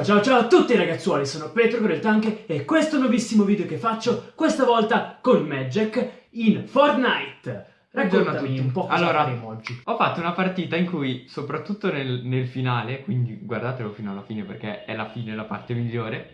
Ciao ciao ciao a tutti ragazzuoli, sono Petro con il Tank e questo è un nuovissimo video che faccio, questa volta con Magic in Fortnite. Raccontami un po' cosa Allora, faremo oggi. Ho fatto una partita in cui, soprattutto nel, nel finale, quindi guardatelo fino alla fine perché è la fine la parte migliore,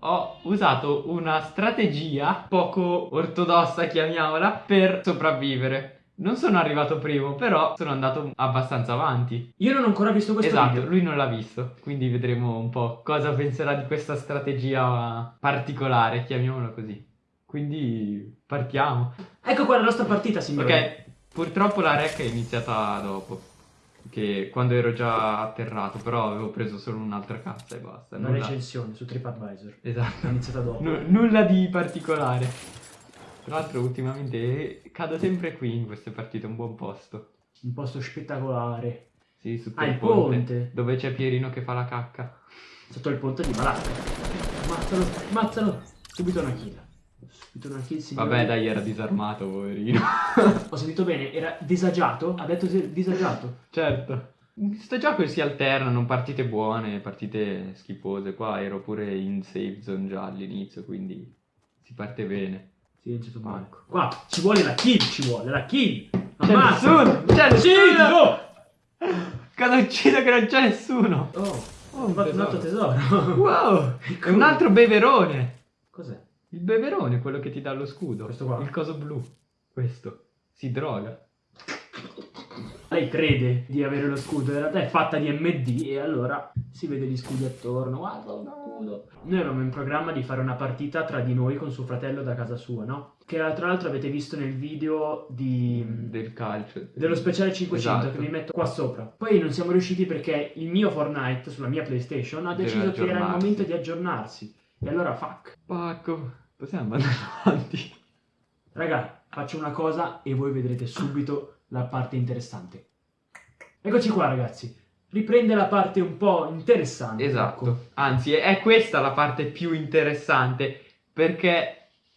ho usato una strategia poco ortodossa, chiamiamola, per sopravvivere. Non sono arrivato primo, però sono andato abbastanza avanti. Io non ho ancora visto questo esatto, video. lui non l'ha visto, quindi vedremo un po' cosa penserà di questa strategia particolare, chiamiamola così. Quindi partiamo. Ecco qua la nostra partita, signori. Ok, purtroppo la rec è iniziata dopo. Che quando ero già atterrato, però avevo preso solo un'altra cassa e basta. Una nulla- recensione su TripAdvisor. È Esatto. iniziata dopo. Nu- nulla di particolare. Tra l'altro, ultimamente cado sempre qui in queste partite, un buon posto. Un posto spettacolare. Sì, su Ah, quel il ponte. Dove c'è Pierino che fa la cacca. Sotto il ponte di Malacca. Mazzalo, mazzalo. Subito una kill. Subito una kill, signori. Vabbè, dai, era disarmato, poverino. Ho sentito bene, era disagiato? Ha detto disagiato. certo. In questo gioco si alternano partite buone, partite schifose. Qua ero pure in safe zone già all'inizio, quindi si parte bene. Silenzio tu Ecco. Qua ci vuole la kill, ci vuole la kill. C'è Ammazza. nessuno! C'è Sì, nessuno! no! Cosa uccido che non c'è nessuno! Oh, Oh, fatto un altro tesoro. Wow! È un altro beverone! Cos'è? Il beverone, quello che ti dà lo scudo. Questo qua? Il coso blu. Questo. Si droga. Lei crede di avere lo scudo, in realtà è fatta di MD e allora si vede gli scudi attorno. Guarda uno scudo. Noi avevamo in programma di fare una partita tra di noi con suo fratello da casa sua, no? Che tra l'altro avete visto nel video di... Del calcio. dello speciale 500 Esatto. che vi metto qua sopra. Poi non siamo riusciti perché il mio Fortnite sulla mia PlayStation ha deciso che era il momento di aggiornarsi. E allora fuck. Pacco. Possiamo andare avanti. Raga, faccio una cosa e voi vedrete subito la parte interessante. Eccoci qua ragazzi. Riprende la parte un po' interessante. ecco. Esatto. Anzi, è è questa la parte più interessante. Perché.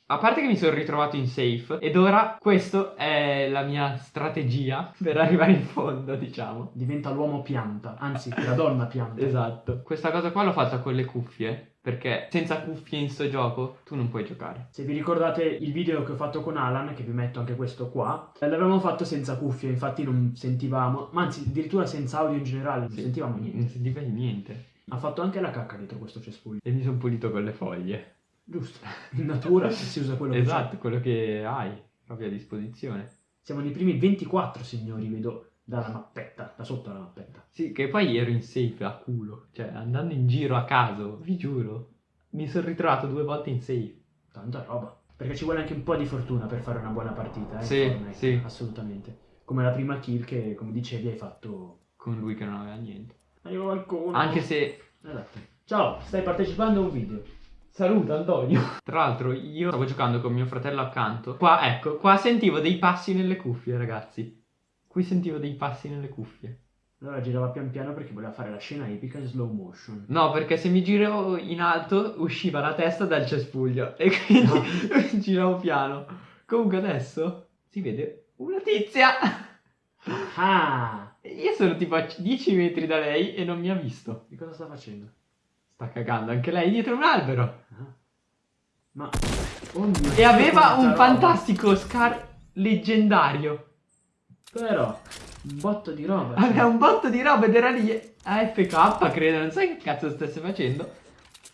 A parte che mi sono ritrovato in safe. Ed ora questa è la mia strategia per arrivare in fondo, diciamo. Diventa l'uomo pianta, anzi la donna pianta. Esatto. Questa cosa qua l'ho fatta con le cuffie. Perché senza cuffie in sto gioco tu non puoi giocare. Se vi ricordate il video che ho fatto con Alan, che vi metto anche questo qua, l'avevamo fatto senza cuffie, infatti non sentivamo, ma anzi addirittura senza audio in generale, non Sì. sentivamo Non niente. sentivi niente. Ha fatto anche la cacca dietro questo cespuglio. E mi sono pulito con le foglie. Giusto. In natura si usa quello che Esatto, quello che hai proprio a disposizione. Siamo nei primi 24 signori, vedo dalla mappetta, da sotto la mappetta. Sì, che poi ero in safe a culo. Cioè, andando in giro a caso, vi giuro. Mi sono ritrovato due volte in safe. Tanta roba. Perché ci vuole anche un po' di fortuna per fare una buona partita, eh? Sì, Fortnite, sì. Assolutamente. Come la prima kill che, come dicevi, hai fatto... Con lui che non aveva niente. Arriva qualcuno. Anche se... Esatto. Ciao, stai partecipando a un video. Saluta Antonio. Tra l'altro, io stavo giocando con mio fratello accanto. Qua, ecco, qua sentivo dei passi nelle cuffie, ragazzi. Qui sentivo dei passi nelle cuffie. Allora girava pian piano perché voleva fare la scena epica in slow motion. No, perché se mi giravo in alto usciva la testa dal cespuglio e quindi giravo piano. Comunque adesso si vede una tizia. Ah! Io sono tipo a 10 metri da lei e non mi ha visto. Che cosa sta facendo? Sta cagando anche lei dietro un albero. Ah. Ma... Oh mio E aveva un roba. fantastico scar leggendario. Però, un botto di roba. Aveva un botto di roba ed era lì AFK, credo, non sai che cazzo stesse facendo.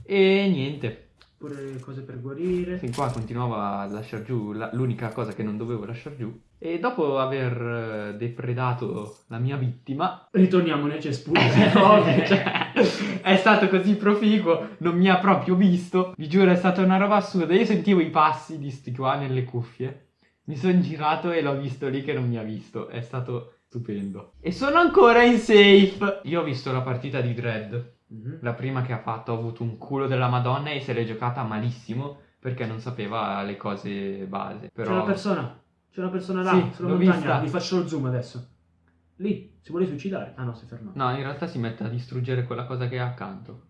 E niente. Pure cose per guarire. Fin qua continuava a lasciare giù l'unica cosa che non dovevo lasciare giù. E dopo aver eh, depredato la mia vittima, Ritorniamo nel cespuglio. ovvio. cioè, è stato così proficuo, non mi ha proprio visto. Vi giuro, è stata una roba assurda. Io sentivo i passi di sti qua nelle cuffie. Mi sono girato e l'ho visto lì che non mi ha visto. È stato stupendo. E sono ancora in safe. Io ho visto la partita di Dread. Mhm. La prima che ha fatto ha avuto un culo della Madonna e se l'è giocata malissimo perché non sapeva le cose base. C'è una Però persona. C'è una persona là, Sì, sulla montagna. vista. Vi faccio lo zoom adesso. Lì, si vuole suicidare. Ah no, si è fermato. no, in realtà si mette a distruggere quella cosa che è accanto.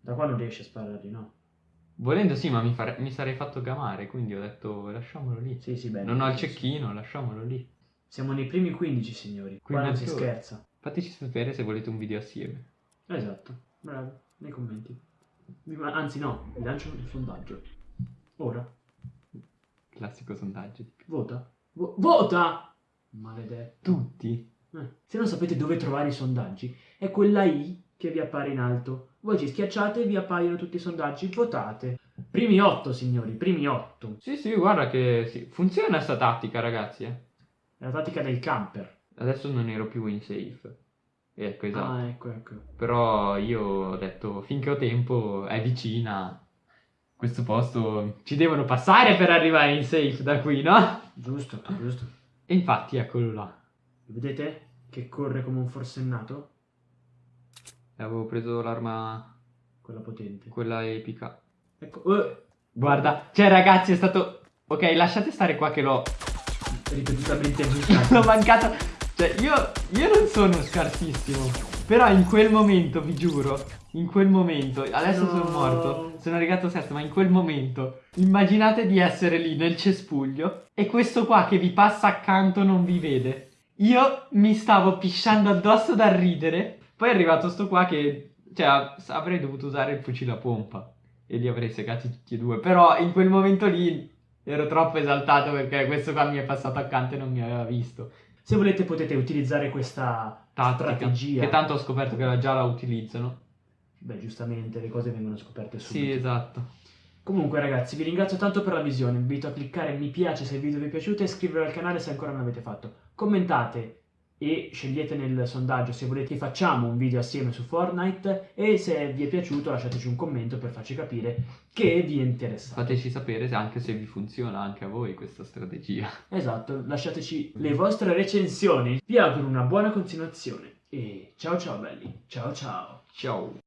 Da qua non riesce a sparargli, no? Volendo sì, ma mi, fare- mi sarei fatto gamare, quindi ho detto lasciamolo lì. Sì, sì, bene. non ho il cecchino, lasciamolo lì. Siamo nei primi 15, signori. Qua non si scherza. Fateci sapere se volete un video assieme. Esatto. Bravo. Nei commenti. Anzi no, vi lancio un sondaggio. Ora, Classico sondaggio. vota. Vo- vota! Maledetto. Tutti? Eh, Se non sapete dove trovare i sondaggi, è quella I che vi appare in alto. Voi ci schiacciate e vi appaiono tutti i sondaggi. Votate. Primi otto, signori, primi otto. Sì, sì, guarda che sì. funziona sta tattica, ragazzi. eh. È la tattica del camper. Adesso non ero più in safe. Ecco, esatto. Ah, ecco, ecco. Però io ho detto, finché ho tempo, è vicina. Questo posto ci devono passare per arrivare in safe da qui, no? Giusto, giusto. E infatti, eccolo là. Vedete che corre come un forsennato? Avevo preso l'arma, Quella potente. quella epica. Ecco, eh, Guarda, cioè ragazzi è stato... Ok, lasciate stare qua che l'ho... ripetutamente l'ho aggiustato. mancato. Cioè, io, io non sono scarsissimo. Però in quel momento, vi giuro, in quel momento, adesso No. sono morto, sono arrivato sesto, ma in quel momento, immaginate di essere lì nel cespuglio e questo qua che vi passa accanto non vi vede. Io mi stavo pisciando addosso dal ridere, poi è arrivato sto qua che, cioè, avrei dovuto usare il fucile a pompa e li avrei segati tutti e due, però in quel momento lì ero troppo esaltato perché questo qua mi è passato accanto e non mi aveva visto Se volete potete utilizzare questa tattica strategia. che tanto ho scoperto che già la utilizzano. Beh, giustamente, le cose vengono scoperte subito. Sì, esatto. Comunque ragazzi, vi ringrazio tanto per la visione, vi invito a cliccare mi piace se il video vi è piaciuto e iscrivervi al canale se ancora non l'avete fatto. Commentate e scegliete nel sondaggio se volete facciamo un video assieme su Fortnite e se vi è piaciuto lasciateci un commento per farci capire che vi è interessato. Fateci sapere se anche se vi funziona anche a voi questa strategia. Esatto, lasciateci le vostre recensioni. Vi auguro una buona continuazione e ciao ciao belli, ciao ciao. Ciao.